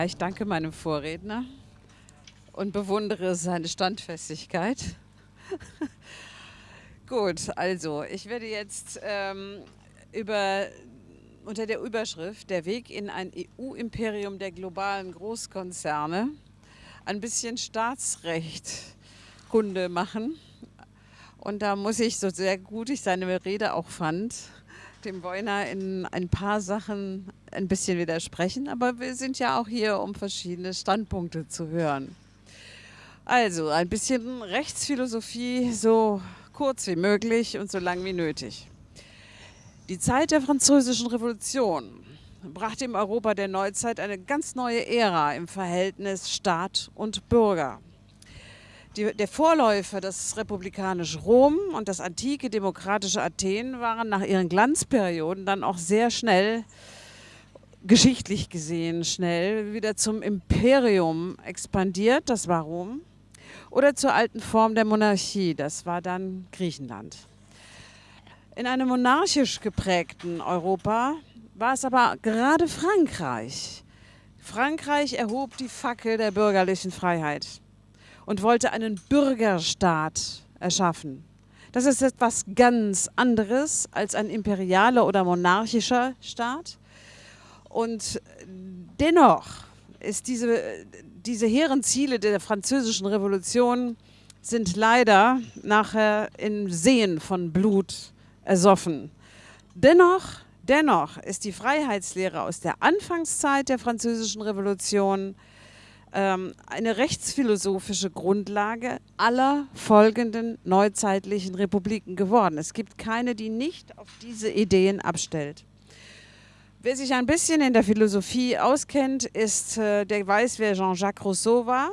Ja, ich danke meinem Vorredner und bewundere seine Standfestigkeit. Gut, also ich werde jetzt ähm, über, unter der Überschrift Der Weg in ein EU-Imperium der globalen Großkonzerne ein bisschen Staatsrecht Kunde machen. Und da muss ich, so sehr gut ich seine Rede auch fand, dem Boyner in ein paar Sachen ein bisschen widersprechen, aber wir sind ja auch hier, um verschiedene Standpunkte zu hören. Also ein bisschen Rechtsphilosophie, so kurz wie möglich und so lang wie nötig. Die Zeit der Französischen Revolution brachte im Europa der Neuzeit eine ganz neue Ära im Verhältnis Staat und Bürger. Die, der Vorläufer, das republikanische Rom und das antike demokratische Athen waren nach ihren Glanzperioden dann auch sehr schnell, geschichtlich gesehen schnell, wieder zum Imperium expandiert, das war Rom, oder zur alten Form der Monarchie, das war dann Griechenland. In einem monarchisch geprägten Europa war es aber gerade Frankreich. Frankreich erhob die Fackel der bürgerlichen Freiheit und wollte einen Bürgerstaat erschaffen. Das ist etwas ganz anderes als ein imperialer oder monarchischer Staat. Und dennoch ist diese, diese hehren Ziele der französischen Revolution sind leider nachher im Seen von Blut ersoffen. Dennoch, dennoch ist die Freiheitslehre aus der Anfangszeit der französischen Revolution ähm, eine rechtsphilosophische Grundlage aller folgenden neuzeitlichen Republiken geworden. Es gibt keine, die nicht auf diese Ideen abstellt. Wer sich ein bisschen in der Philosophie auskennt, ist, äh, der weiß, wer Jean-Jacques Rousseau war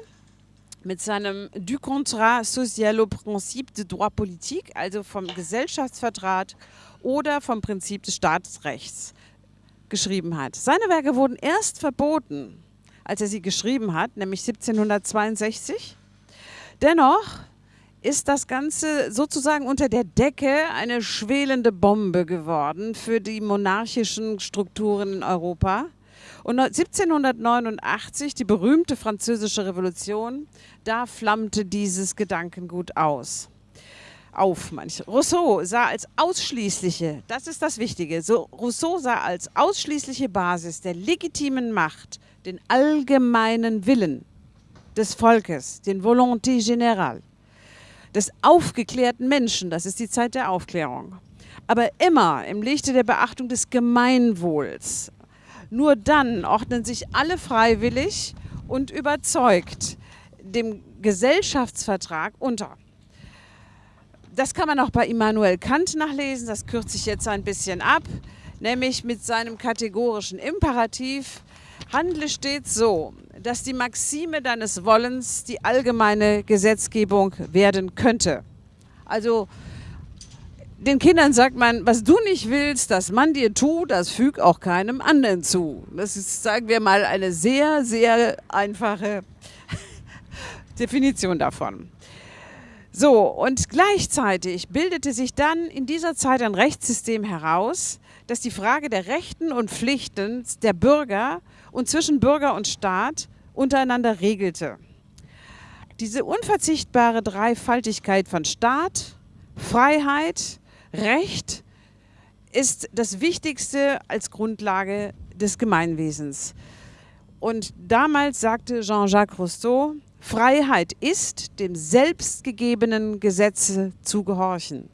mit seinem Du contrat social au principe de droit politique, also vom Gesellschaftsvertrag oder vom Prinzip des Staatsrechts geschrieben hat. Seine Werke wurden erst verboten als er sie geschrieben hat, nämlich 1762. Dennoch ist das Ganze sozusagen unter der Decke eine schwelende Bombe geworden für die monarchischen Strukturen in Europa. Und 1789, die berühmte französische Revolution, da flammte dieses Gedankengut aus. Auf, manche. Rousseau sah als ausschließliche, das ist das Wichtige, so Rousseau sah als ausschließliche Basis der legitimen Macht den allgemeinen Willen des Volkes, den Volonté générale, des aufgeklärten Menschen, das ist die Zeit der Aufklärung, aber immer im Lichte der Beachtung des Gemeinwohls. Nur dann ordnen sich alle freiwillig und überzeugt dem Gesellschaftsvertrag unter. Das kann man auch bei Immanuel Kant nachlesen, das kürze ich jetzt ein bisschen ab, nämlich mit seinem kategorischen Imperativ, Handle stets so, dass die Maxime deines Wollens die allgemeine Gesetzgebung werden könnte. Also den Kindern sagt man, was du nicht willst, dass man dir tut, das füg auch keinem anderen zu. Das ist, sagen wir mal, eine sehr, sehr einfache Definition davon. So, und gleichzeitig bildete sich dann in dieser Zeit ein Rechtssystem heraus, das die Frage der Rechten und Pflichten der Bürger und zwischen Bürger und Staat untereinander regelte. Diese unverzichtbare Dreifaltigkeit von Staat, Freiheit, Recht ist das Wichtigste als Grundlage des Gemeinwesens. Und damals sagte Jean-Jacques Rousseau, Freiheit ist, dem selbstgegebenen Gesetze zu gehorchen.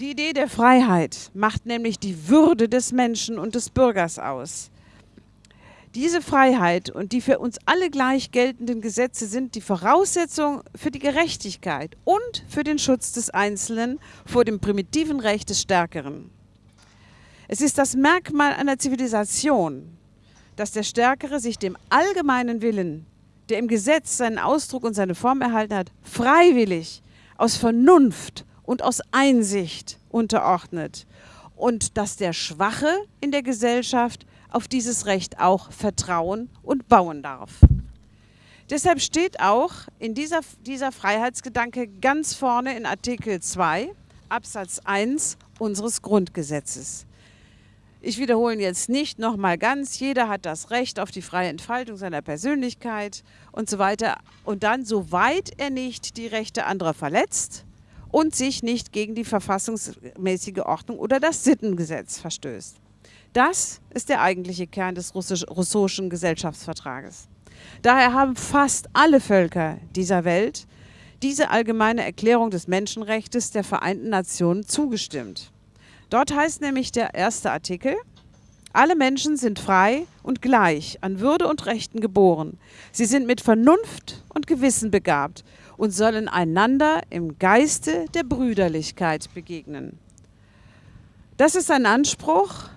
Die Idee der Freiheit macht nämlich die Würde des Menschen und des Bürgers aus. Diese Freiheit und die für uns alle gleich geltenden Gesetze sind die Voraussetzung für die Gerechtigkeit und für den Schutz des Einzelnen vor dem primitiven Recht des Stärkeren. Es ist das Merkmal einer Zivilisation, dass der Stärkere sich dem allgemeinen Willen, der im Gesetz seinen Ausdruck und seine Form erhalten hat, freiwillig, aus Vernunft und aus Einsicht unterordnet und dass der Schwache in der Gesellschaft auf dieses Recht auch vertrauen und bauen darf. Deshalb steht auch in dieser, dieser Freiheitsgedanke ganz vorne in Artikel 2 Absatz 1 unseres Grundgesetzes. Ich wiederhole jetzt nicht nochmal ganz, jeder hat das Recht auf die freie Entfaltung seiner Persönlichkeit und so weiter. Und dann, soweit er nicht die Rechte anderer verletzt und sich nicht gegen die verfassungsmäßige Ordnung oder das Sittengesetz verstößt. Das ist der eigentliche Kern des russischen Gesellschaftsvertrages. Daher haben fast alle Völker dieser Welt diese allgemeine Erklärung des Menschenrechts der Vereinten Nationen zugestimmt. Dort heißt nämlich der erste Artikel, alle Menschen sind frei und gleich an Würde und Rechten geboren. Sie sind mit Vernunft und Gewissen begabt und sollen einander im Geiste der Brüderlichkeit begegnen. Das ist ein Anspruch,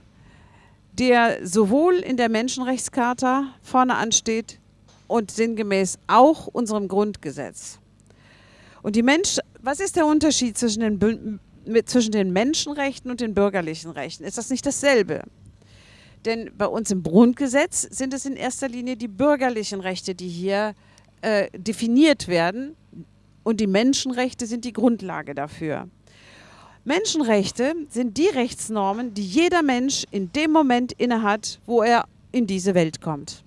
der sowohl in der Menschenrechtscharta vorne ansteht und sinngemäß auch unserem Grundgesetz. Und die Mensch, was ist der Unterschied zwischen den, zwischen den Menschenrechten und den bürgerlichen Rechten? Ist das nicht dasselbe? Denn bei uns im Grundgesetz sind es in erster Linie die bürgerlichen Rechte, die hier äh, definiert werden. Und die Menschenrechte sind die Grundlage dafür. Menschenrechte sind die Rechtsnormen, die jeder Mensch in dem Moment innehat, wo er in diese Welt kommt.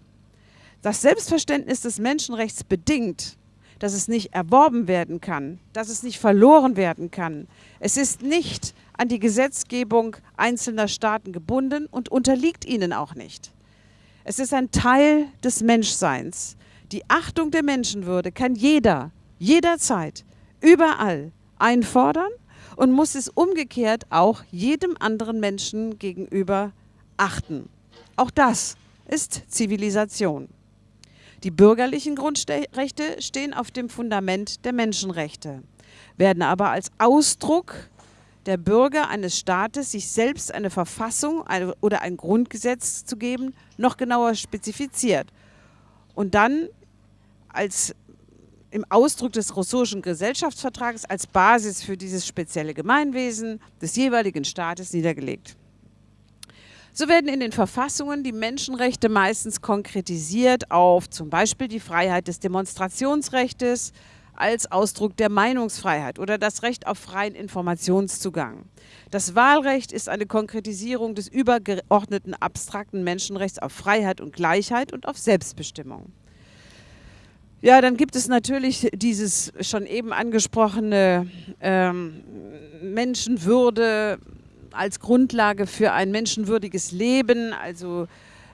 Das Selbstverständnis des Menschenrechts bedingt, dass es nicht erworben werden kann, dass es nicht verloren werden kann. Es ist nicht an die Gesetzgebung einzelner Staaten gebunden und unterliegt ihnen auch nicht. Es ist ein Teil des Menschseins. Die Achtung der Menschenwürde kann jeder, jederzeit, überall einfordern und muss es umgekehrt auch jedem anderen Menschen gegenüber achten. Auch das ist Zivilisation. Die bürgerlichen Grundrechte stehen auf dem Fundament der Menschenrechte, werden aber als Ausdruck der Bürger eines Staates, sich selbst eine Verfassung oder ein Grundgesetz zu geben, noch genauer spezifiziert. Und dann als im Ausdruck des russischen Gesellschaftsvertrages als Basis für dieses spezielle Gemeinwesen des jeweiligen Staates niedergelegt. So werden in den Verfassungen die Menschenrechte meistens konkretisiert auf zum Beispiel die Freiheit des Demonstrationsrechts als Ausdruck der Meinungsfreiheit oder das Recht auf freien Informationszugang. Das Wahlrecht ist eine Konkretisierung des übergeordneten abstrakten Menschenrechts auf Freiheit und Gleichheit und auf Selbstbestimmung. Ja, dann gibt es natürlich dieses schon eben angesprochene ähm, Menschenwürde als Grundlage für ein menschenwürdiges Leben, also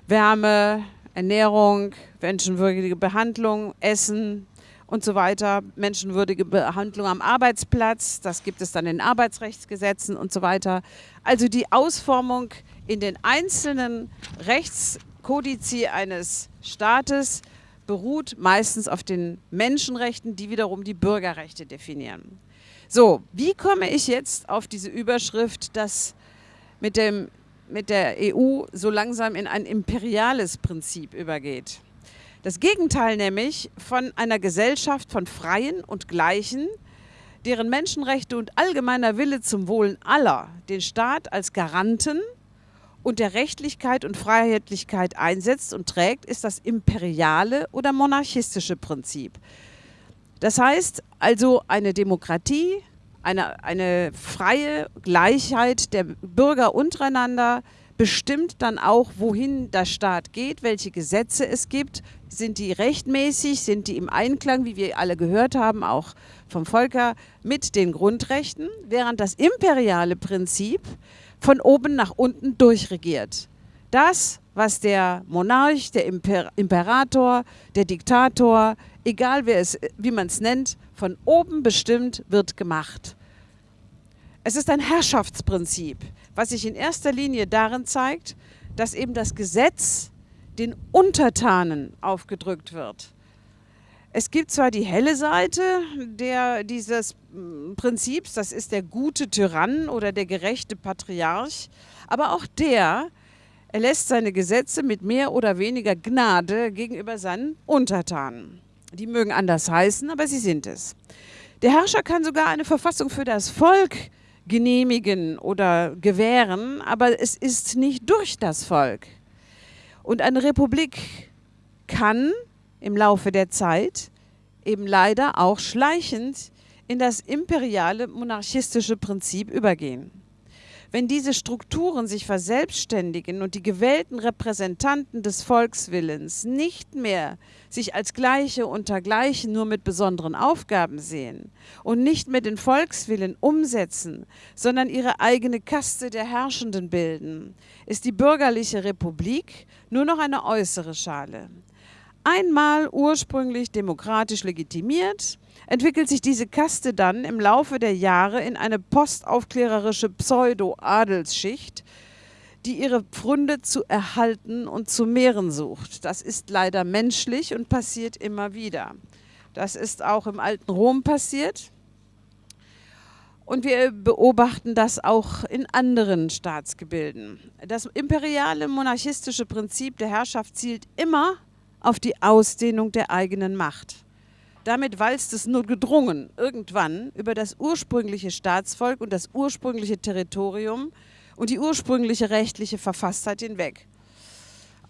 Wärme, Ernährung, menschenwürdige Behandlung, Essen und so weiter, menschenwürdige Behandlung am Arbeitsplatz, das gibt es dann in Arbeitsrechtsgesetzen und so weiter. Also die Ausformung in den einzelnen Rechtskodizi eines Staates beruht meistens auf den Menschenrechten, die wiederum die Bürgerrechte definieren. So, wie komme ich jetzt auf diese Überschrift, dass mit, dem, mit der EU so langsam in ein imperiales Prinzip übergeht? Das Gegenteil nämlich von einer Gesellschaft von Freien und Gleichen, deren Menschenrechte und allgemeiner Wille zum Wohlen aller den Staat als Garanten und der Rechtlichkeit und Freiheitlichkeit einsetzt und trägt, ist das imperiale oder monarchistische Prinzip. Das heißt also eine Demokratie, eine, eine freie Gleichheit der Bürger untereinander bestimmt dann auch, wohin der Staat geht, welche Gesetze es gibt. Sind die rechtmäßig, sind die im Einklang, wie wir alle gehört haben, auch vom Volker, mit den Grundrechten, während das imperiale Prinzip von oben nach unten durchregiert. Das, was der Monarch, der Imper Imperator, der Diktator, egal wer es, wie man es nennt, von oben bestimmt, wird gemacht. Es ist ein Herrschaftsprinzip, was sich in erster Linie darin zeigt, dass eben das Gesetz den Untertanen aufgedrückt wird. Es gibt zwar die helle Seite der, dieses mm, Prinzips, das ist der gute Tyrann oder der gerechte Patriarch, aber auch der erlässt seine Gesetze mit mehr oder weniger Gnade gegenüber seinen Untertanen. Die mögen anders heißen, aber sie sind es. Der Herrscher kann sogar eine Verfassung für das Volk genehmigen oder gewähren, aber es ist nicht durch das Volk. Und eine Republik kann im Laufe der Zeit eben leider auch schleichend in das imperiale monarchistische Prinzip übergehen. wenn diese Strukturen sich verselbstständigen und die gewählten Repräsentanten des Volkswillens nicht mehr sich als Gleiche unter Gleichen nur mit besonderen Aufgaben sehen und nicht mehr den Volkswillen umsetzen, sondern ihre eigene Kaste der Herrschenden bilden, ist die bürgerliche Republik nur noch eine äußere Schale. Einmal ursprünglich demokratisch legitimiert, entwickelt sich diese Kaste dann im Laufe der Jahre in eine postaufklärerische Pseudo-Adelsschicht, die ihre Pfründe zu erhalten und zu mehren sucht. Das ist leider menschlich und passiert immer wieder. Das ist auch im alten Rom passiert. Und wir beobachten das auch in anderen Staatsgebilden. Das imperiale monarchistische Prinzip der Herrschaft zielt immer auf die Ausdehnung der eigenen Macht. Damit walzt es nur gedrungen irgendwann über das ursprüngliche Staatsvolk und das ursprüngliche Territorium und die ursprüngliche rechtliche Verfasstheit hinweg.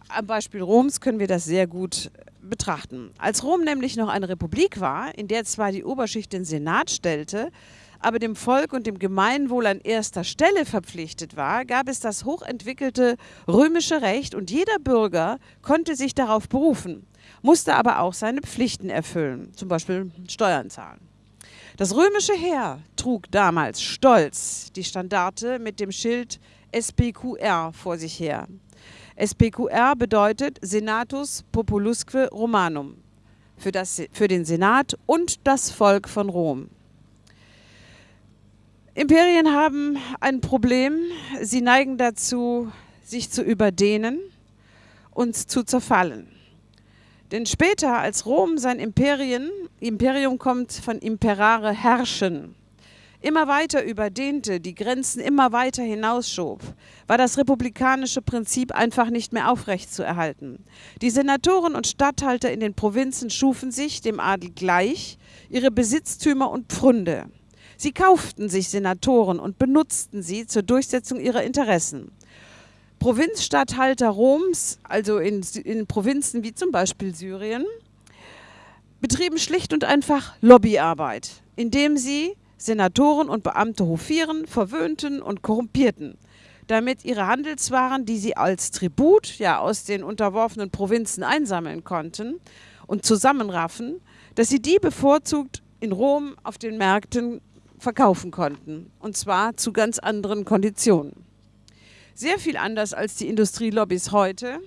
Am Beispiel Roms können wir das sehr gut betrachten. Als Rom nämlich noch eine Republik war, in der zwar die Oberschicht den Senat stellte, aber dem Volk und dem Gemeinwohl an erster Stelle verpflichtet war, gab es das hochentwickelte römische Recht und jeder Bürger konnte sich darauf berufen, musste aber auch seine Pflichten erfüllen, zum Beispiel Steuern zahlen. Das römische Heer trug damals stolz die Standarte mit dem Schild SPQR vor sich her. SPQR bedeutet Senatus Populusque Romanum für, das, für den Senat und das Volk von Rom. Imperien haben ein Problem. Sie neigen dazu, sich zu überdehnen und zu zerfallen. Denn später, als Rom sein Imperien, Imperium kommt von imperare herrschen, immer weiter überdehnte, die Grenzen immer weiter hinausschob, war das republikanische Prinzip einfach nicht mehr aufrechtzuerhalten. Die Senatoren und Statthalter in den Provinzen schufen sich, dem Adel gleich, ihre Besitztümer und Pfründe. Sie kauften sich Senatoren und benutzten sie zur Durchsetzung ihrer Interessen. Provinzstatthalter Roms, also in, in Provinzen wie zum Beispiel Syrien, betrieben schlicht und einfach Lobbyarbeit, indem sie Senatoren und Beamte hofieren, verwöhnten und korrumpierten, damit ihre Handelswaren, die sie als Tribut ja aus den unterworfenen Provinzen einsammeln konnten und zusammenraffen, dass sie die bevorzugt in Rom auf den Märkten verkaufen konnten, und zwar zu ganz anderen Konditionen. Sehr viel anders als die Industrielobbys heute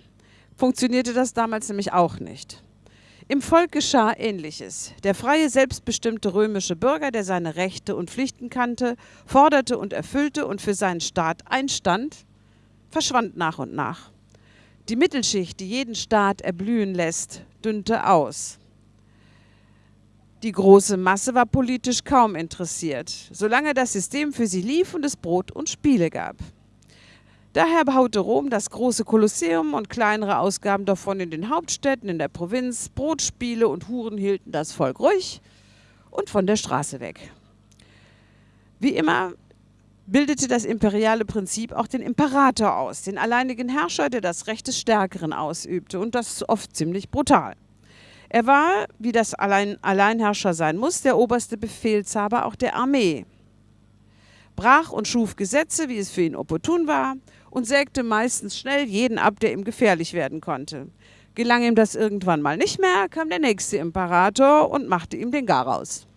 funktionierte das damals nämlich auch nicht. Im Volk geschah Ähnliches. Der freie, selbstbestimmte römische Bürger, der seine Rechte und Pflichten kannte, forderte und erfüllte und für seinen Staat einstand, verschwand nach und nach. Die Mittelschicht, die jeden Staat erblühen lässt, dünnte aus. Die große Masse war politisch kaum interessiert, solange das System für sie lief und es Brot und Spiele gab. Daher baute Rom das große Kolosseum und kleinere Ausgaben davon in den Hauptstädten, in der Provinz. Brotspiele und Huren hielten das Volk ruhig und von der Straße weg. Wie immer bildete das imperiale Prinzip auch den Imperator aus, den alleinigen Herrscher, der das Recht des Stärkeren ausübte und das oft ziemlich brutal. Er war, wie das Allein Alleinherrscher sein muss, der oberste Befehlshaber auch der Armee. Brach und schuf Gesetze, wie es für ihn opportun war, und sägte meistens schnell jeden ab, der ihm gefährlich werden konnte. Gelang ihm das irgendwann mal nicht mehr, kam der nächste Imperator und machte ihm den Garaus.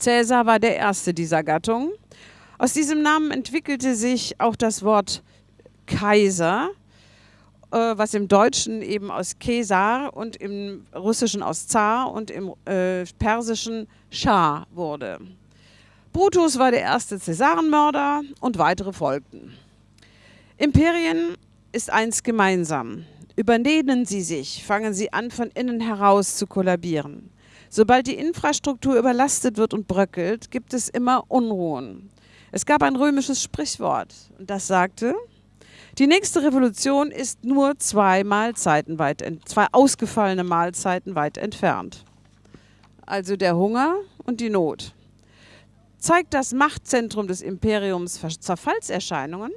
Cäsar war der erste dieser Gattung. Aus diesem Namen entwickelte sich auch das Wort Kaiser, äh, was im Deutschen eben aus Kesar und im Russischen aus Zar und im äh, Persischen Schah wurde. Brutus war der erste Cäsarenmörder und weitere folgten. Imperien ist eins gemeinsam. Überdehnen sie sich, fangen sie an, von innen heraus zu kollabieren. Sobald die Infrastruktur überlastet wird und bröckelt, gibt es immer Unruhen. Es gab ein römisches Sprichwort und das sagte, die nächste Revolution ist nur zwei Mahlzeiten weit, zwei ausgefallene Mahlzeiten weit entfernt. Also der Hunger und die Not. Zeigt das Machtzentrum des Imperiums Zerfallserscheinungen,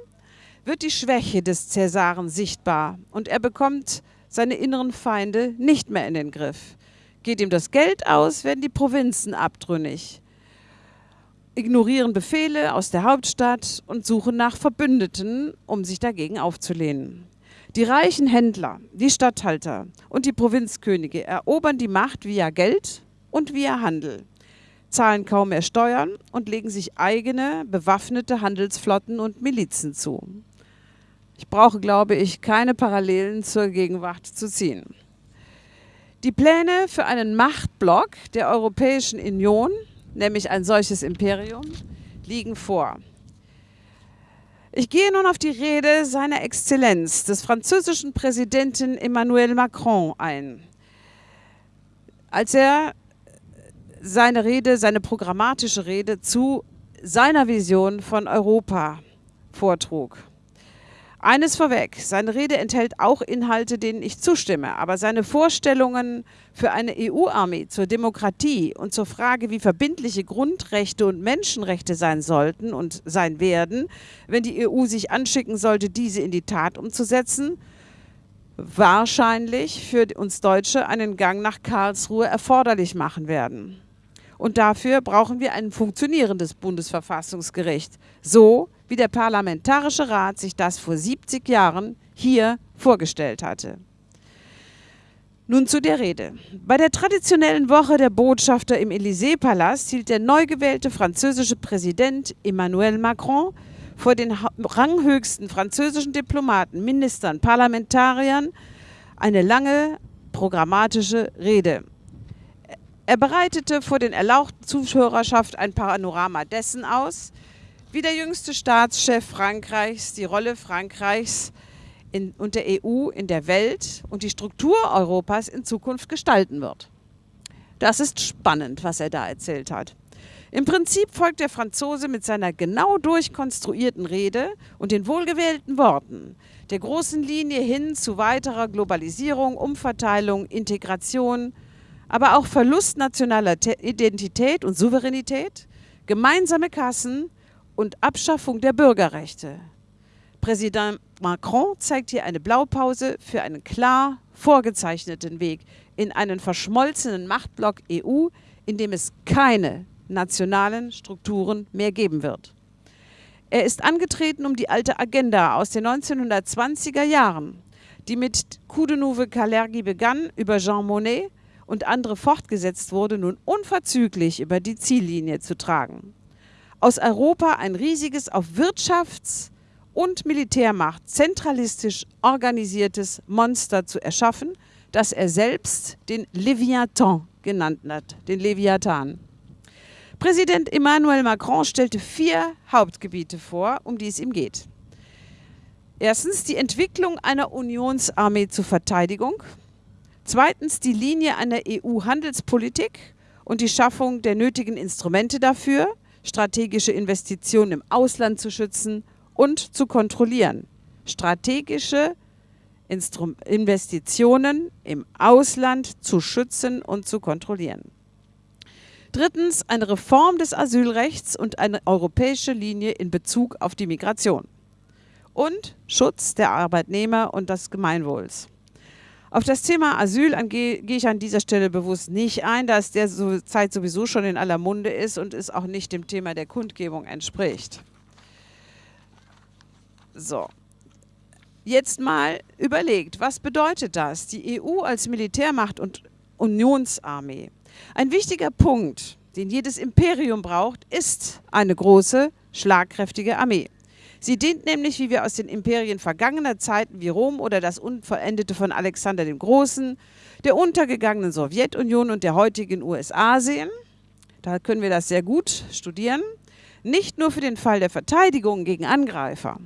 wird die Schwäche des Cäsaren sichtbar und er bekommt seine inneren Feinde nicht mehr in den Griff. Geht ihm das Geld aus, werden die Provinzen abtrünnig. Ignorieren Befehle aus der Hauptstadt und suchen nach Verbündeten, um sich dagegen aufzulehnen. Die reichen Händler, die Statthalter und die Provinzkönige erobern die Macht via Geld und via Handel, zahlen kaum mehr Steuern und legen sich eigene bewaffnete Handelsflotten und Milizen zu. Ich brauche, glaube ich, keine Parallelen zur Gegenwart zu ziehen. Die Pläne für einen Machtblock der Europäischen Union, nämlich ein solches Imperium, liegen vor. Ich gehe nun auf die Rede seiner Exzellenz, des französischen Präsidenten Emmanuel Macron ein. Als er seine Rede, seine programmatische Rede zu seiner Vision von Europa vortrug. Eines vorweg, seine Rede enthält auch Inhalte, denen ich zustimme, aber seine Vorstellungen für eine EU-Armee zur Demokratie und zur Frage, wie verbindliche Grundrechte und Menschenrechte sein sollten und sein werden, wenn die EU sich anschicken sollte, diese in die Tat umzusetzen, wahrscheinlich für uns Deutsche einen Gang nach Karlsruhe erforderlich machen werden. Und dafür brauchen wir ein funktionierendes Bundesverfassungsgericht, so wie der Parlamentarische Rat sich das vor 70 Jahren hier vorgestellt hatte. Nun zu der Rede. Bei der traditionellen Woche der Botschafter im Élysée-Palast hielt der neu gewählte französische Präsident Emmanuel Macron vor den ranghöchsten französischen Diplomaten, Ministern, Parlamentariern eine lange programmatische Rede. Er bereitete vor den erlauchten Zuhörerschaft ein Panorama dessen aus, wie der jüngste Staatschef Frankreichs die Rolle Frankreichs in, und der EU in der Welt und die Struktur Europas in Zukunft gestalten wird. Das ist spannend, was er da erzählt hat. Im Prinzip folgt der Franzose mit seiner genau durchkonstruierten Rede und den wohlgewählten Worten der großen Linie hin zu weiterer Globalisierung, Umverteilung, Integration, aber auch Verlust nationaler Identität und Souveränität, gemeinsame Kassen, und Abschaffung der Bürgerrechte. Präsident Macron zeigt hier eine Blaupause für einen klar vorgezeichneten Weg in einen verschmolzenen Machtblock EU, in dem es keine nationalen Strukturen mehr geben wird. Er ist angetreten, um die alte Agenda aus den 1920er Jahren, die mit Coup de Nouveau Kalergi begann, über Jean Monnet und andere fortgesetzt wurde, nun unverzüglich über die Ziellinie zu tragen aus Europa ein riesiges auf Wirtschafts- und Militärmacht zentralistisch organisiertes Monster zu erschaffen, das er selbst den Leviathan genannt hat, den Leviathan. Präsident Emmanuel Macron stellte vier Hauptgebiete vor, um die es ihm geht. Erstens die Entwicklung einer Unionsarmee zur Verteidigung. Zweitens die Linie einer EU-Handelspolitik und die Schaffung der nötigen Instrumente dafür strategische Investitionen im Ausland zu schützen und zu kontrollieren. Strategische Instru Investitionen im Ausland zu schützen und zu kontrollieren. Drittens eine Reform des Asylrechts und eine europäische Linie in Bezug auf die Migration. Und Schutz der Arbeitnehmer und des Gemeinwohls. Auf das Thema Asyl gehe ich an dieser Stelle bewusst nicht ein, da es der Zeit sowieso schon in aller Munde ist und es auch nicht dem Thema der Kundgebung entspricht. So, jetzt mal überlegt, was bedeutet das? Die EU als Militärmacht und Unionsarmee. Ein wichtiger Punkt, den jedes Imperium braucht, ist eine große, schlagkräftige Armee. Sie dient nämlich, wie wir aus den Imperien vergangener Zeiten wie Rom oder das Unvollendete von Alexander dem Großen, der untergegangenen Sowjetunion und der heutigen USA sehen. Da können wir das sehr gut studieren. Nicht nur für den Fall der Verteidigung gegen Angreifer,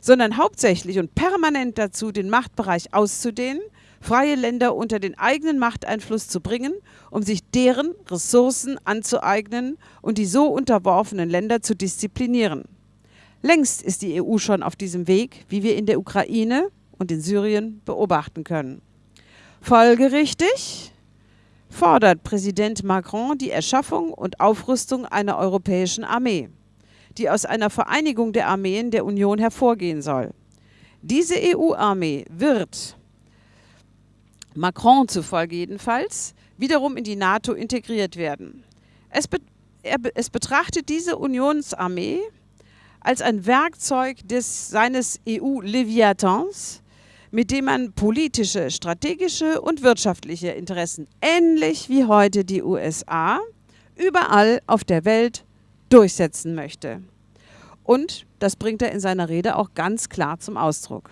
sondern hauptsächlich und permanent dazu, den Machtbereich auszudehnen, freie Länder unter den eigenen Machteinfluss zu bringen, um sich deren Ressourcen anzueignen und die so unterworfenen Länder zu disziplinieren. Längst ist die EU schon auf diesem Weg, wie wir in der Ukraine und in Syrien beobachten können. Folgerichtig fordert Präsident Macron die Erschaffung und Aufrüstung einer europäischen Armee, die aus einer Vereinigung der Armeen der Union hervorgehen soll. Diese EU-Armee wird, Macron zufolge jedenfalls, wiederum in die NATO integriert werden. Es, er, es betrachtet diese Unionsarmee als ein Werkzeug des, seines EU-Leviathans, mit dem man politische, strategische und wirtschaftliche Interessen, ähnlich wie heute die USA, überall auf der Welt durchsetzen möchte. Und das bringt er in seiner Rede auch ganz klar zum Ausdruck.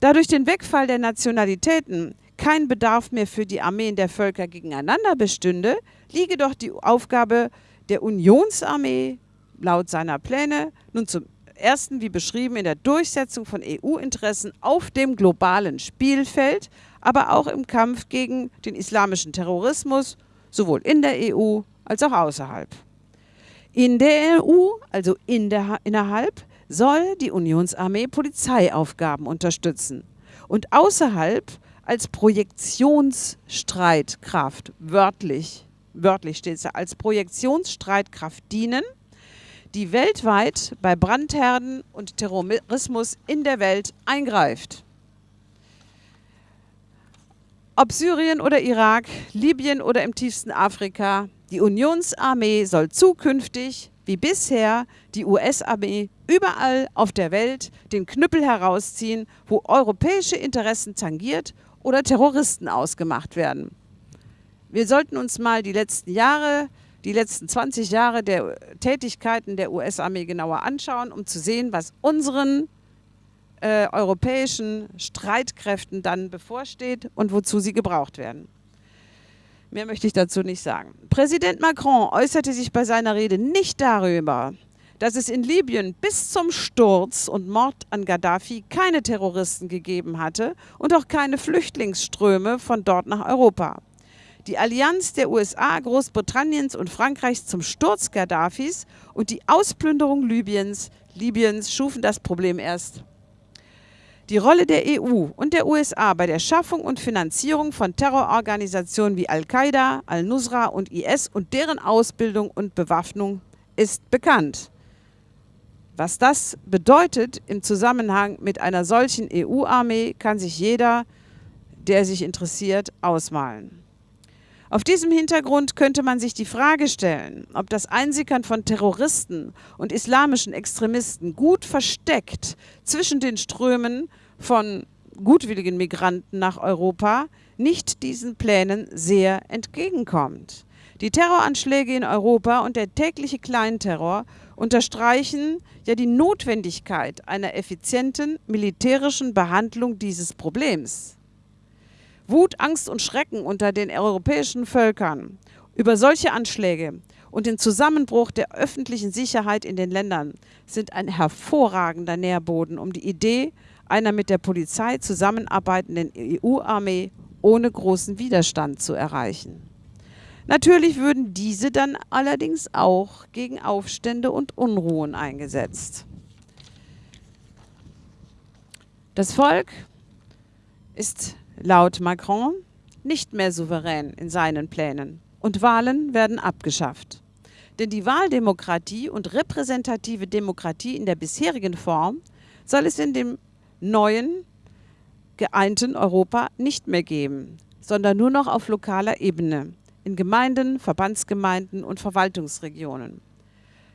Da durch den Wegfall der Nationalitäten kein Bedarf mehr für die Armeen der Völker gegeneinander bestünde, liege doch die Aufgabe der Unionsarmee laut seiner Pläne nun zum ersten, wie beschrieben, in der Durchsetzung von EU-Interessen auf dem globalen Spielfeld, aber auch im Kampf gegen den islamischen Terrorismus, sowohl in der EU als auch außerhalb. In der EU, also in der, innerhalb, soll die Unionsarmee Polizeiaufgaben unterstützen und außerhalb als Projektionsstreitkraft, wörtlich, wörtlich steht es als Projektionsstreitkraft dienen, die weltweit bei Brandherden und Terrorismus in der Welt eingreift. Ob Syrien oder Irak, Libyen oder im tiefsten Afrika, die Unionsarmee soll zukünftig, wie bisher, die US-Armee überall auf der Welt den Knüppel herausziehen, wo europäische Interessen tangiert oder Terroristen ausgemacht werden. Wir sollten uns mal die letzten Jahre, die letzten 20 Jahre der Tätigkeiten der US-Armee genauer anschauen, um zu sehen, was unseren äh, europäischen Streitkräften dann bevorsteht und wozu sie gebraucht werden. Mehr möchte ich dazu nicht sagen. Präsident Macron äußerte sich bei seiner Rede nicht darüber, dass es in Libyen bis zum Sturz und Mord an Gaddafi keine Terroristen gegeben hatte und auch keine Flüchtlingsströme von dort nach Europa. Die Allianz der USA, Großbritanniens und Frankreichs zum Sturz Gaddafis und die Ausplünderung Libyens, Libyens schufen das Problem erst. Die Rolle der EU und der USA bei der Schaffung und Finanzierung von Terrororganisationen wie Al-Qaida, Al-Nusra und IS und deren Ausbildung und Bewaffnung ist bekannt. Was das bedeutet im Zusammenhang mit einer solchen EU-Armee, kann sich jeder, der sich interessiert, ausmalen. Auf diesem Hintergrund könnte man sich die Frage stellen, ob das Einsickern von Terroristen und islamischen Extremisten gut versteckt zwischen den Strömen von gutwilligen Migranten nach Europa nicht diesen Plänen sehr entgegenkommt. Die Terroranschläge in Europa und der tägliche Kleinterror unterstreichen ja die Notwendigkeit einer effizienten militärischen Behandlung dieses Problems. Wut, Angst und Schrecken unter den europäischen Völkern über solche Anschläge und den Zusammenbruch der öffentlichen Sicherheit in den Ländern sind ein hervorragender Nährboden, um die Idee einer mit der Polizei zusammenarbeitenden EU-Armee ohne großen Widerstand zu erreichen. Natürlich würden diese dann allerdings auch gegen Aufstände und Unruhen eingesetzt. Das Volk ist laut Macron nicht mehr souverän in seinen Plänen und Wahlen werden abgeschafft. Denn die Wahldemokratie und repräsentative Demokratie in der bisherigen Form soll es in dem neuen, geeinten Europa nicht mehr geben, sondern nur noch auf lokaler Ebene, in Gemeinden, Verbandsgemeinden und Verwaltungsregionen.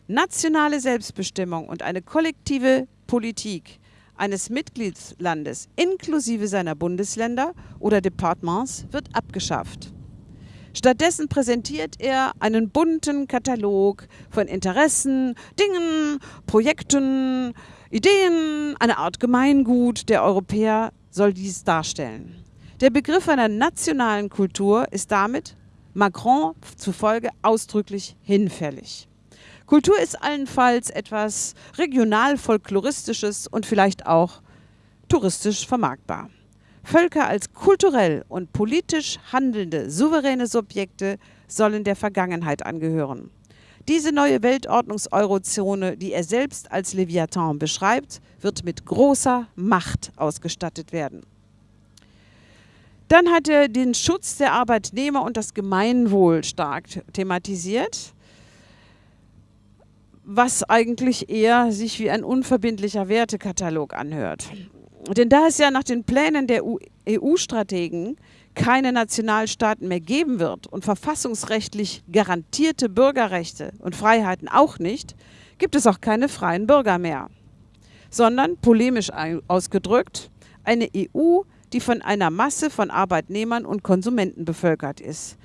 Nationale Selbstbestimmung und eine kollektive Politik eines Mitgliedslandes inklusive seiner Bundesländer oder Departements wird abgeschafft. Stattdessen präsentiert er einen bunten Katalog von Interessen, Dingen, Projekten, Ideen, eine Art Gemeingut der Europäer soll dies darstellen. Der Begriff einer nationalen Kultur ist damit Macron zufolge ausdrücklich hinfällig. Kultur ist allenfalls etwas regional-folkloristisches und vielleicht auch touristisch vermarktbar. Völker als kulturell und politisch handelnde souveräne Subjekte sollen der Vergangenheit angehören. Diese neue Weltordnungs-Eurozone, die er selbst als Leviathan beschreibt, wird mit großer Macht ausgestattet werden. Dann hat er den Schutz der Arbeitnehmer und das Gemeinwohl stark thematisiert was eigentlich eher sich wie ein unverbindlicher Wertekatalog anhört. Denn da es ja nach den Plänen der EU-Strategen keine Nationalstaaten mehr geben wird und verfassungsrechtlich garantierte Bürgerrechte und Freiheiten auch nicht, gibt es auch keine freien Bürger mehr, sondern polemisch ausgedrückt eine EU, die von einer Masse von Arbeitnehmern und Konsumenten bevölkert ist.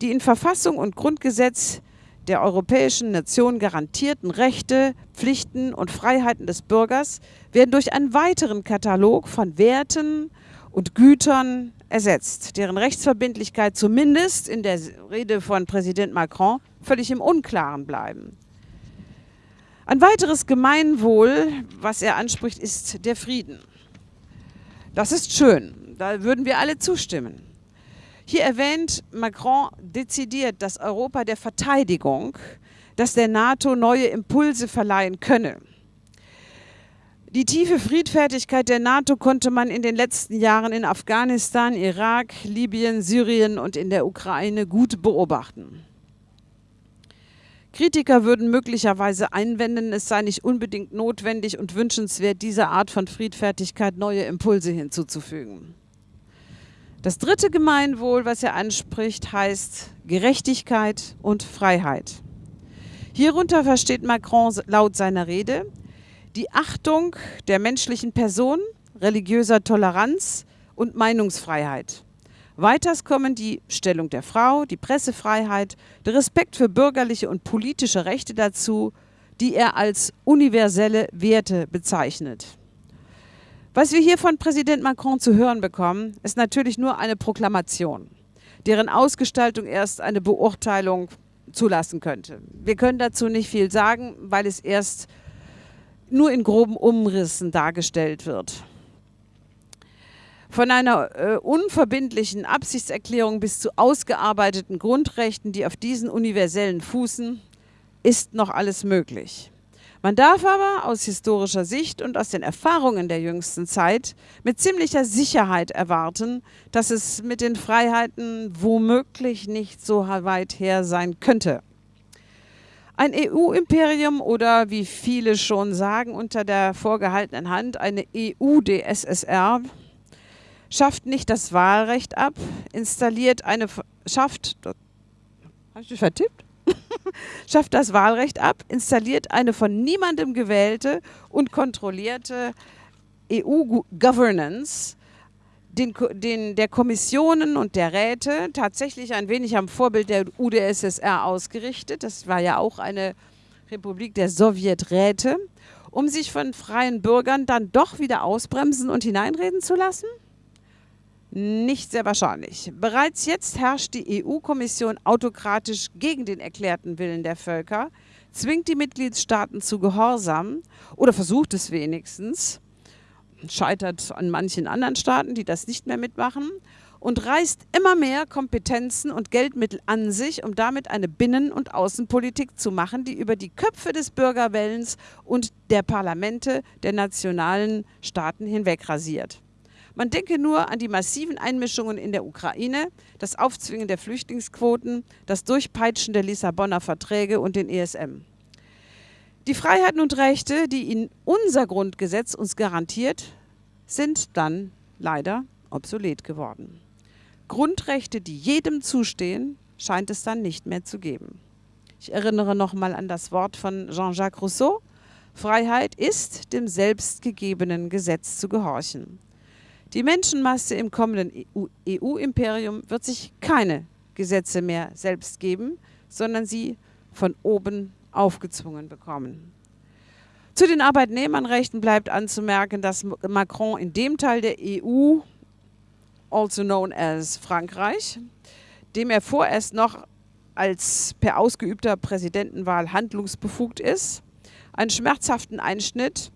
Die in Verfassung und Grundgesetz der europäischen Nation garantierten Rechte, Pflichten und Freiheiten des Bürgers werden durch einen weiteren Katalog von Werten und Gütern ersetzt, deren Rechtsverbindlichkeit zumindest in der Rede von Präsident Macron völlig im Unklaren bleiben. Ein weiteres Gemeinwohl, was er anspricht, ist der Frieden. Das ist schön, da würden wir alle zustimmen. Hier erwähnt Macron dezidiert das Europa der Verteidigung, das der NATO neue Impulse verleihen könne. Die tiefe Friedfertigkeit der NATO konnte man in den letzten Jahren in Afghanistan, Irak, Libyen, Syrien und in der Ukraine gut beobachten. Kritiker würden möglicherweise einwenden, es sei nicht unbedingt notwendig und wünschenswert, dieser Art von Friedfertigkeit neue Impulse hinzuzufügen. Das dritte Gemeinwohl, was er anspricht, heißt Gerechtigkeit und Freiheit. Hierunter versteht Macron laut seiner Rede die Achtung der menschlichen Person, religiöser Toleranz und Meinungsfreiheit. Weiters kommen die Stellung der Frau, die Pressefreiheit, der Respekt für bürgerliche und politische Rechte dazu, die er als universelle Werte bezeichnet. Was wir hier von Präsident Macron zu hören bekommen, ist natürlich nur eine Proklamation, deren Ausgestaltung erst eine Beurteilung zulassen könnte. Wir können dazu nicht viel sagen, weil es erst nur in groben Umrissen dargestellt wird. Von einer äh, unverbindlichen Absichtserklärung bis zu ausgearbeiteten Grundrechten, die auf diesen universellen fußen, ist noch alles möglich. Man darf aber aus historischer Sicht und aus den Erfahrungen der jüngsten Zeit mit ziemlicher Sicherheit erwarten, dass es mit den Freiheiten womöglich nicht so weit her sein könnte. Ein EU-Imperium oder wie viele schon sagen, unter der vorgehaltenen Hand eine EU-DSSR schafft nicht das Wahlrecht ab, installiert eine, schafft, habe ich vertippt? schafft das Wahlrecht ab, installiert eine von niemandem gewählte und kontrollierte EU-Governance, den, den, der Kommissionen und der Räte tatsächlich ein wenig am Vorbild der UdSSR ausgerichtet. Das war ja auch eine Republik der Sowjeträte, um sich von freien Bürgern dann doch wieder ausbremsen und hineinreden zu lassen? Nicht sehr wahrscheinlich. Bereits jetzt herrscht die EU-Kommission autokratisch gegen den erklärten Willen der Völker, zwingt die Mitgliedstaaten zu Gehorsam oder versucht es wenigstens scheitert an manchen anderen Staaten, die das nicht mehr mitmachen und reißt immer mehr Kompetenzen und Geldmittel an sich, um damit eine Binnen- und Außenpolitik zu machen, die über die Köpfe des Bürgerwellens und der Parlamente der nationalen Staaten hinweg rasiert. Man denke nur an die massiven Einmischungen in der Ukraine, das Aufzwingen der Flüchtlingsquoten, das Durchpeitschen der Lissabonner Verträge und den ESM. Die Freiheiten und Rechte, die in unser Grundgesetz uns garantiert, sind dann leider obsolet geworden. Grundrechte, die jedem zustehen, scheint es dann nicht mehr zu geben. Ich erinnere nochmal an das Wort von Jean-Jacques Rousseau. Freiheit ist, dem selbstgegebenen Gesetz zu gehorchen. Die Menschenmasse im kommenden EU-Imperium wird sich keine Gesetze mehr selbst geben, sondern sie von oben aufgezwungen bekommen. Zu den Arbeitnehmernrechten bleibt anzumerken, dass Macron in dem Teil der EU, also known as Frankreich, dem er vorerst noch als per ausgeübter Präsidentenwahl handlungsbefugt ist, einen schmerzhaften Einschnitt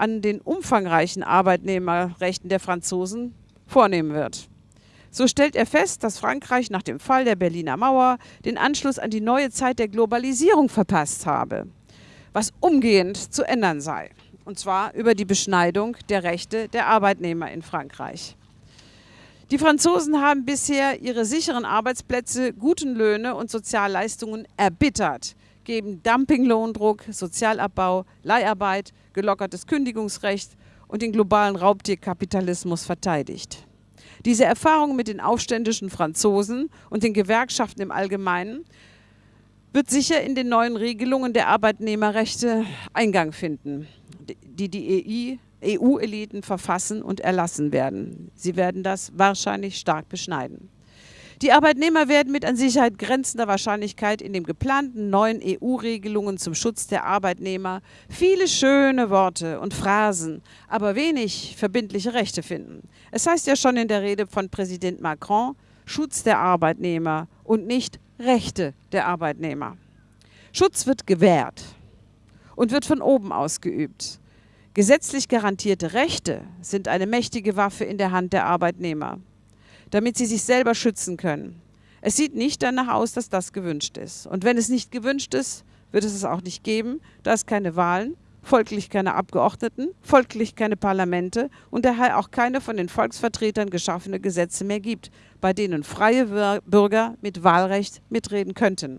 an den umfangreichen Arbeitnehmerrechten der Franzosen vornehmen wird. So stellt er fest, dass Frankreich nach dem Fall der Berliner Mauer den Anschluss an die neue Zeit der Globalisierung verpasst habe, was umgehend zu ändern sei. Und zwar über die Beschneidung der Rechte der Arbeitnehmer in Frankreich. Die Franzosen haben bisher ihre sicheren Arbeitsplätze, guten Löhne und Sozialleistungen erbittert, geben Dumpinglohndruck, Sozialabbau, Leiharbeit, gelockertes Kündigungsrecht und den globalen Raubtierkapitalismus verteidigt. Diese Erfahrung mit den aufständischen Franzosen und den Gewerkschaften im Allgemeinen wird sicher in den neuen Regelungen der Arbeitnehmerrechte Eingang finden, die die EU-Eliten e verfassen und erlassen werden. Sie werden das wahrscheinlich stark beschneiden. Die Arbeitnehmer werden mit an Sicherheit grenzender Wahrscheinlichkeit in den geplanten neuen EU-Regelungen zum Schutz der Arbeitnehmer viele schöne Worte und Phrasen, aber wenig verbindliche Rechte finden. Es heißt ja schon in der Rede von Präsident Macron, Schutz der Arbeitnehmer und nicht Rechte der Arbeitnehmer. Schutz wird gewährt und wird von oben ausgeübt. Gesetzlich garantierte Rechte sind eine mächtige Waffe in der Hand der Arbeitnehmer damit sie sich selber schützen können. Es sieht nicht danach aus, dass das gewünscht ist. Und wenn es nicht gewünscht ist, wird es es auch nicht geben, da es keine Wahlen, folglich keine Abgeordneten, folglich keine Parlamente und daher auch keine von den Volksvertretern geschaffene Gesetze mehr gibt, bei denen freie Bürger mit Wahlrecht mitreden könnten.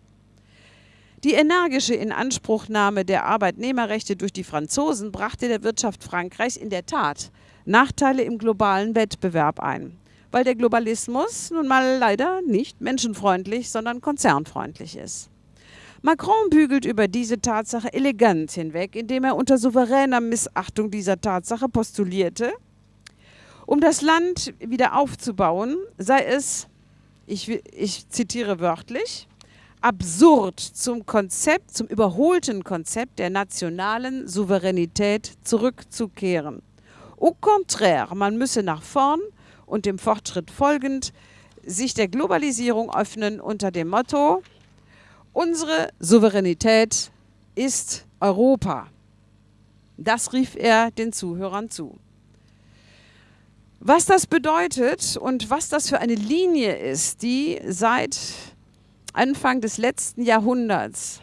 Die energische Inanspruchnahme der Arbeitnehmerrechte durch die Franzosen brachte der Wirtschaft Frankreichs in der Tat Nachteile im globalen Wettbewerb ein weil der Globalismus nun mal leider nicht menschenfreundlich, sondern konzernfreundlich ist. Macron bügelt über diese Tatsache elegant hinweg, indem er unter souveräner Missachtung dieser Tatsache postulierte, um das Land wieder aufzubauen, sei es, ich, ich zitiere wörtlich, absurd zum Konzept, zum überholten Konzept der nationalen Souveränität zurückzukehren. Au contraire, man müsse nach vorn und dem Fortschritt folgend sich der Globalisierung öffnen unter dem Motto, unsere Souveränität ist Europa. Das rief er den Zuhörern zu. Was das bedeutet und was das für eine Linie ist, die seit Anfang des letzten Jahrhunderts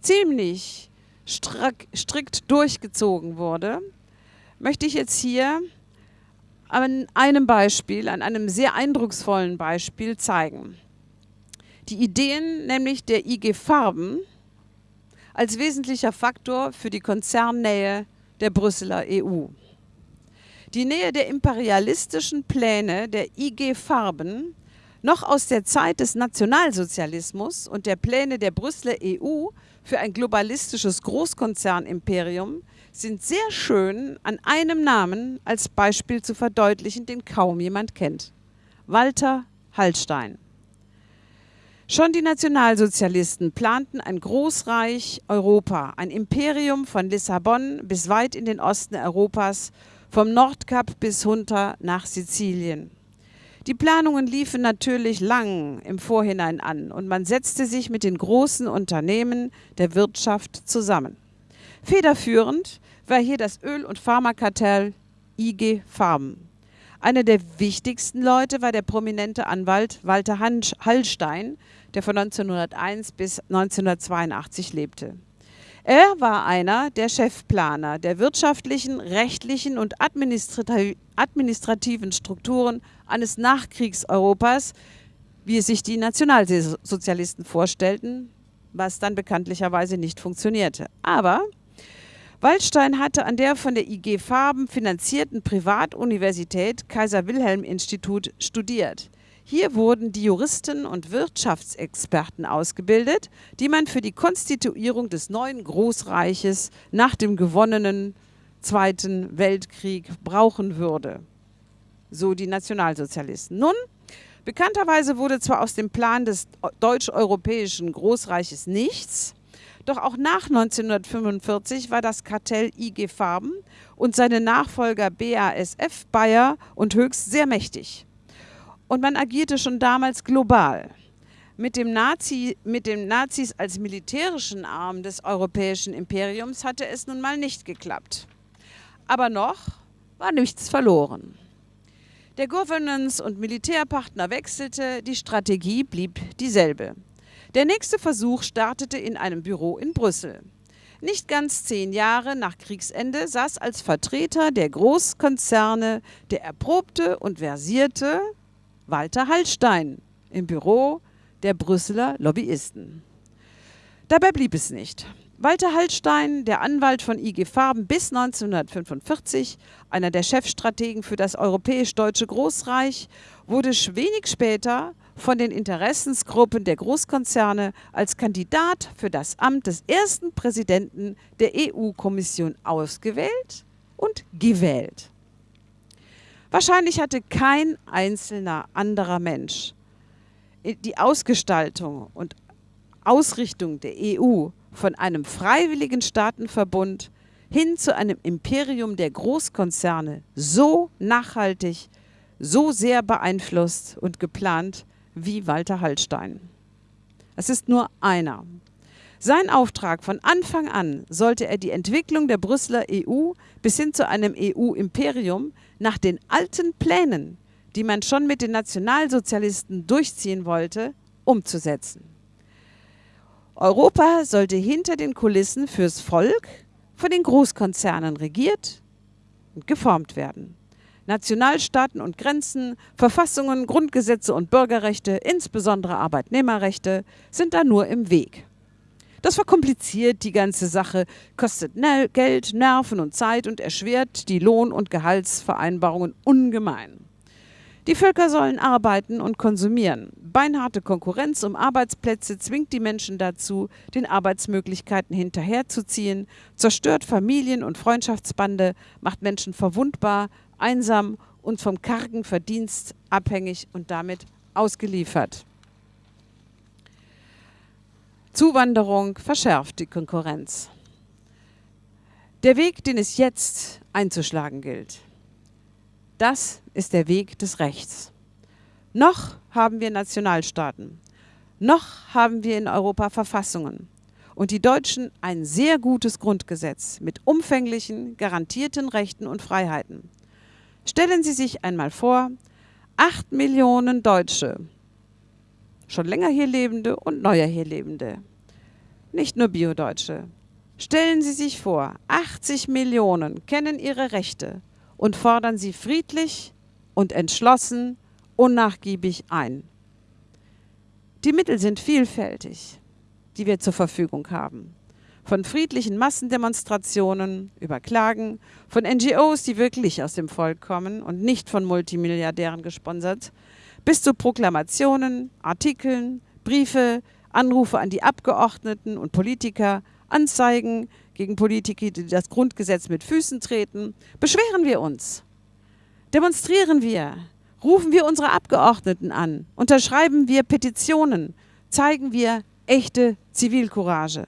ziemlich strikt durchgezogen wurde, möchte ich jetzt hier an einem Beispiel, an einem sehr eindrucksvollen Beispiel zeigen. Die Ideen nämlich der IG Farben als wesentlicher Faktor für die Konzernnähe der Brüsseler EU. Die Nähe der imperialistischen Pläne der IG Farben noch aus der Zeit des Nationalsozialismus und der Pläne der Brüsseler EU für ein globalistisches Großkonzernimperium sind sehr schön an einem Namen als Beispiel zu verdeutlichen, den kaum jemand kennt. Walter Hallstein. Schon die Nationalsozialisten planten ein Großreich Europa, ein Imperium von Lissabon bis weit in den Osten Europas, vom Nordkap bis runter nach Sizilien. Die Planungen liefen natürlich lang im Vorhinein an und man setzte sich mit den großen Unternehmen der Wirtschaft zusammen. Federführend war hier das Öl- und Pharmakartell IG Farben. Einer der wichtigsten Leute war der prominente Anwalt Walter Hallstein, der von 1901 bis 1982 lebte. Er war einer der Chefplaner der wirtschaftlichen, rechtlichen und administrativen Strukturen eines Nachkriegseuropas, wie es sich die Nationalsozialisten vorstellten, was dann bekanntlicherweise nicht funktionierte. Aber Waldstein hatte an der von der IG Farben finanzierten Privatuniversität Kaiser Wilhelm Institut studiert. Hier wurden die Juristen und Wirtschaftsexperten ausgebildet, die man für die Konstituierung des neuen Großreiches nach dem gewonnenen Zweiten Weltkrieg brauchen würde. So die Nationalsozialisten. Nun, bekannterweise wurde zwar aus dem Plan des deutsch-europäischen Großreiches nichts, doch auch nach 1945 war das Kartell IG Farben und seine Nachfolger BASF, Bayer und Höchst sehr mächtig. Und man agierte schon damals global. Mit dem, Nazi, mit den Nazis als militärischen Arm des europäischen Imperiums hatte es nun mal nicht geklappt. Aber noch war nichts verloren. Der Governance- und Militärpartner wechselte, die Strategie blieb dieselbe. Der nächste Versuch startete in einem Büro in Brüssel. Nicht ganz zehn Jahre nach Kriegsende saß als Vertreter der Großkonzerne der erprobte und versierte Walter Hallstein im Büro der Brüsseler Lobbyisten. Dabei blieb es nicht. Walter Hallstein, der Anwalt von IG Farben bis 1945, einer der Chefstrategen für das europäisch-deutsche Großreich, wurde wenig später von den Interessensgruppen der Großkonzerne als Kandidat für das Amt des ersten Präsidenten der EU-Kommission ausgewählt und gewählt. Wahrscheinlich hatte kein einzelner anderer Mensch die Ausgestaltung und Ausrichtung der EU von einem freiwilligen Staatenverbund hin zu einem Imperium der Großkonzerne so nachhaltig, so sehr beeinflusst und geplant wie Walter Hallstein. Es ist nur einer. Sein Auftrag von Anfang an sollte er die Entwicklung der Brüsseler EU bis hin zu einem EU-Imperium nach den alten Plänen, die man schon mit den Nationalsozialisten durchziehen wollte, umzusetzen. Europa sollte hinter den Kulissen fürs Volk von den Großkonzernen regiert und geformt werden. Nationalstaaten und Grenzen, Verfassungen, Grundgesetze und Bürgerrechte, insbesondere Arbeitnehmerrechte, sind da nur im Weg. Das verkompliziert die ganze Sache, kostet Geld, Nerven und Zeit und erschwert die Lohn- und Gehaltsvereinbarungen ungemein. Die Völker sollen arbeiten und konsumieren. Beinharte Konkurrenz um Arbeitsplätze zwingt die Menschen dazu, den Arbeitsmöglichkeiten hinterherzuziehen, zerstört Familien und Freundschaftsbande, macht Menschen verwundbar, einsam und vom kargen Verdienst abhängig und damit ausgeliefert. Zuwanderung verschärft die Konkurrenz. Der Weg, den es jetzt einzuschlagen gilt, das ist der Weg des Rechts. Noch haben wir Nationalstaaten. Noch haben wir in Europa Verfassungen. Und die Deutschen ein sehr gutes Grundgesetz mit umfänglichen, garantierten Rechten und Freiheiten. Stellen Sie sich einmal vor, acht Millionen Deutsche, schon länger hier lebende und neuer hier lebende, nicht nur Biodeutsche. Stellen Sie sich vor, 80 Millionen kennen ihre Rechte und fordern sie friedlich und entschlossen, unnachgiebig ein. Die Mittel sind vielfältig, die wir zur Verfügung haben. Von friedlichen Massendemonstrationen über Klagen, von NGOs, die wirklich aus dem Volk kommen und nicht von Multimilliardären gesponsert, bis zu Proklamationen, Artikeln, Briefe, Anrufe an die Abgeordneten und Politiker, Anzeigen, gegen Politiker, die das Grundgesetz mit Füßen treten, beschweren wir uns, demonstrieren wir, rufen wir unsere Abgeordneten an, unterschreiben wir Petitionen, zeigen wir echte Zivilcourage.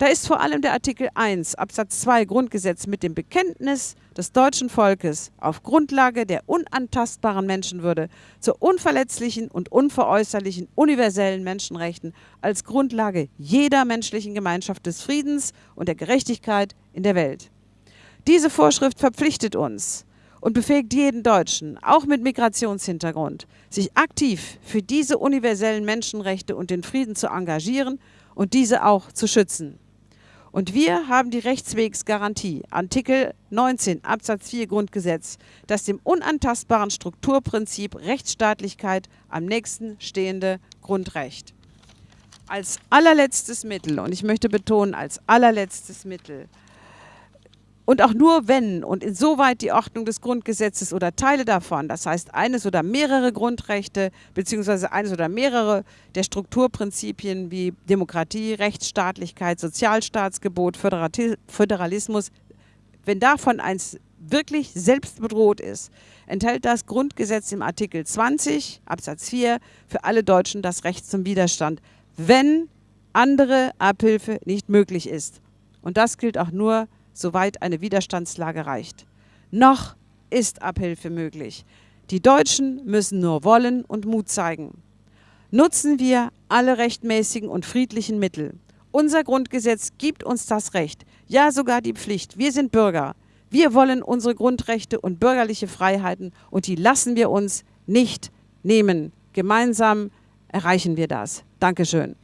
Da ist vor allem der Artikel 1 Absatz 2 Grundgesetz mit dem Bekenntnis des deutschen Volkes auf Grundlage der unantastbaren Menschenwürde zu unverletzlichen und unveräußerlichen universellen Menschenrechten als Grundlage jeder menschlichen Gemeinschaft des Friedens und der Gerechtigkeit in der Welt. Diese Vorschrift verpflichtet uns und befähigt jeden Deutschen, auch mit Migrationshintergrund, sich aktiv für diese universellen Menschenrechte und den Frieden zu engagieren und diese auch zu schützen. Und wir haben die Rechtswegsgarantie, Artikel 19 Absatz 4 Grundgesetz, das dem unantastbaren Strukturprinzip Rechtsstaatlichkeit am nächsten stehende Grundrecht. Als allerletztes Mittel, und ich möchte betonen, als allerletztes Mittel, und auch nur wenn und insoweit die Ordnung des Grundgesetzes oder Teile davon, das heißt eines oder mehrere Grundrechte beziehungsweise eines oder mehrere der Strukturprinzipien wie Demokratie, Rechtsstaatlichkeit, Sozialstaatsgebot, Föderalismus, wenn davon eins wirklich selbst bedroht ist, enthält das Grundgesetz im Artikel 20 Absatz 4 für alle Deutschen das Recht zum Widerstand, wenn andere Abhilfe nicht möglich ist. Und das gilt auch nur für soweit eine Widerstandslage reicht. Noch ist Abhilfe möglich. Die Deutschen müssen nur wollen und Mut zeigen. Nutzen wir alle rechtmäßigen und friedlichen Mittel. Unser Grundgesetz gibt uns das Recht, ja sogar die Pflicht. Wir sind Bürger. Wir wollen unsere Grundrechte und bürgerliche Freiheiten und die lassen wir uns nicht nehmen. Gemeinsam erreichen wir das. Dankeschön.